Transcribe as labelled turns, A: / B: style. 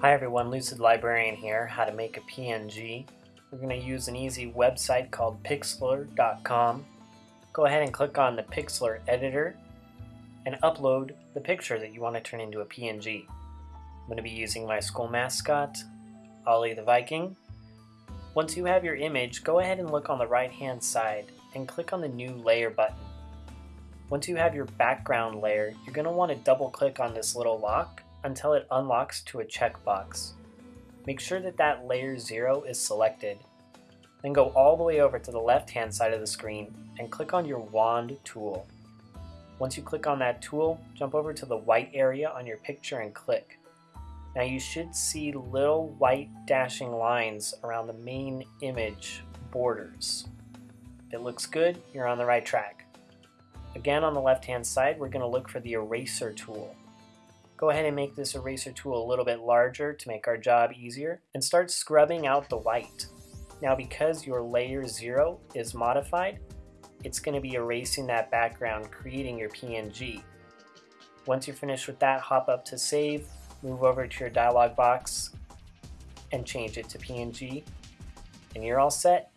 A: Hi everyone, Lucid Librarian here, how to make a PNG. We're going to use an easy website called pixlr.com. Go ahead and click on the Pixlr editor and upload the picture that you want to turn into a PNG. I'm going to be using my school mascot, Ollie the Viking. Once you have your image, go ahead and look on the right hand side and click on the new layer button. Once you have your background layer, you're going to want to double click on this little lock until it unlocks to a checkbox. Make sure that that layer 0 is selected. Then go all the way over to the left hand side of the screen and click on your wand tool. Once you click on that tool, jump over to the white area on your picture and click. Now you should see little white dashing lines around the main image borders. If it looks good, you're on the right track. Again on the left hand side, we're going to look for the eraser tool. Go ahead and make this eraser tool a little bit larger to make our job easier and start scrubbing out the white. Now because your layer 0 is modified, it's going to be erasing that background creating your PNG. Once you're finished with that, hop up to save, move over to your dialog box and change it to PNG and you're all set